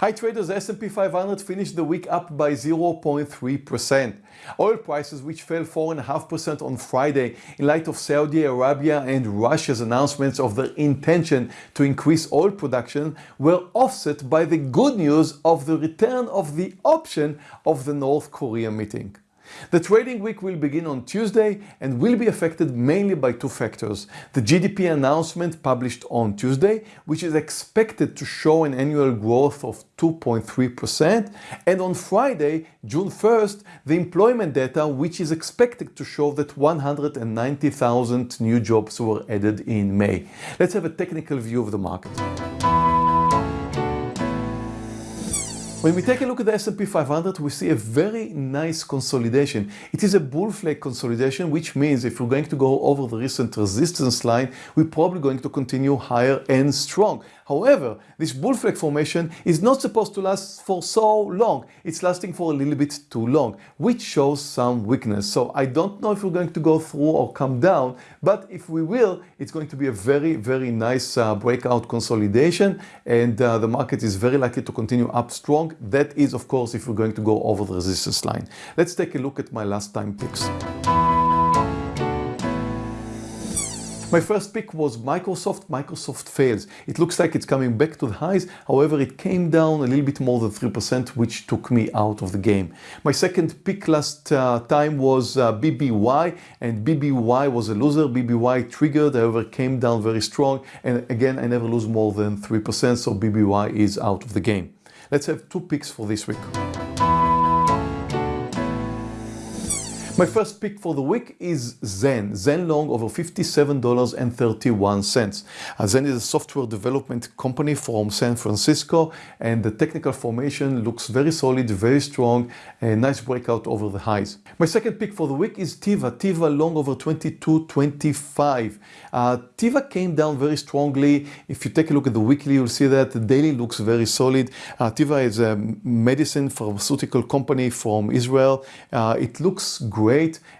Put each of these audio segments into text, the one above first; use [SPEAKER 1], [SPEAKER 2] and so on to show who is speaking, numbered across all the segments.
[SPEAKER 1] Hi traders, S&P 500 finished the week up by 0.3%. Oil prices which fell 4.5% on Friday in light of Saudi Arabia and Russia's announcements of their intention to increase oil production were offset by the good news of the return of the option of the North Korea meeting. The trading week will begin on Tuesday and will be affected mainly by two factors. The GDP announcement published on Tuesday, which is expected to show an annual growth of 2.3%, and on Friday, June 1st, the employment data, which is expected to show that 190,000 new jobs were added in May. Let's have a technical view of the market. When we take a look at the S&P 500, we see a very nice consolidation. It is a bull flag consolidation, which means if we're going to go over the recent resistance line, we're probably going to continue higher and strong. However, this bull flag formation is not supposed to last for so long. It's lasting for a little bit too long, which shows some weakness. So I don't know if we're going to go through or come down, but if we will, it's going to be a very, very nice uh, breakout consolidation and uh, the market is very likely to continue up strong. That is, of course, if we're going to go over the resistance line. Let's take a look at my last time picks. My first pick was Microsoft. Microsoft fails. It looks like it's coming back to the highs. However, it came down a little bit more than 3%, which took me out of the game. My second pick last uh, time was uh, BBY, and BBY was a loser. BBY triggered, however, came down very strong. And again, I never lose more than 3%, so BBY is out of the game. Let's have two picks for this week. My first pick for the week is Zen. Zen long over $57.31. Uh, Zen is a software development company from San Francisco and the technical formation looks very solid, very strong, a nice breakout over the highs. My second pick for the week is Teva, Teva long over 22.25. Uh, Teva came down very strongly. If you take a look at the weekly, you'll see that the daily looks very solid. Uh, Teva is a medicine pharmaceutical company from Israel. Uh, it looks great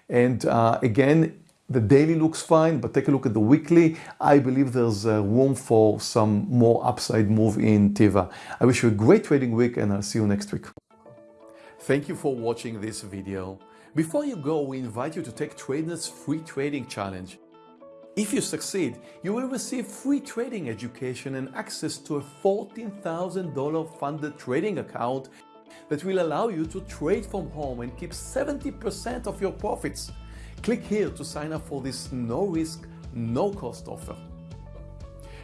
[SPEAKER 1] And uh, again, the daily looks fine, but take a look at the weekly. I believe there's uh, room for some more upside move in Teva. I wish you a great trading week and I'll see you next week. Thank you for watching this video. Before you go, we invite you to take TradeNet's free trading challenge. If you succeed, you will receive free trading education and access to a $14,000 funded trading account that will allow you to trade from home and keep 70% of your profits. Click here to sign up for this no risk, no cost offer.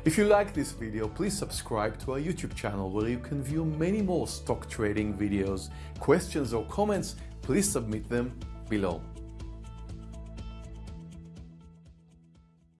[SPEAKER 1] If you like this video, please subscribe to our YouTube channel where you can view many more stock trading videos. Questions or comments, please submit them below.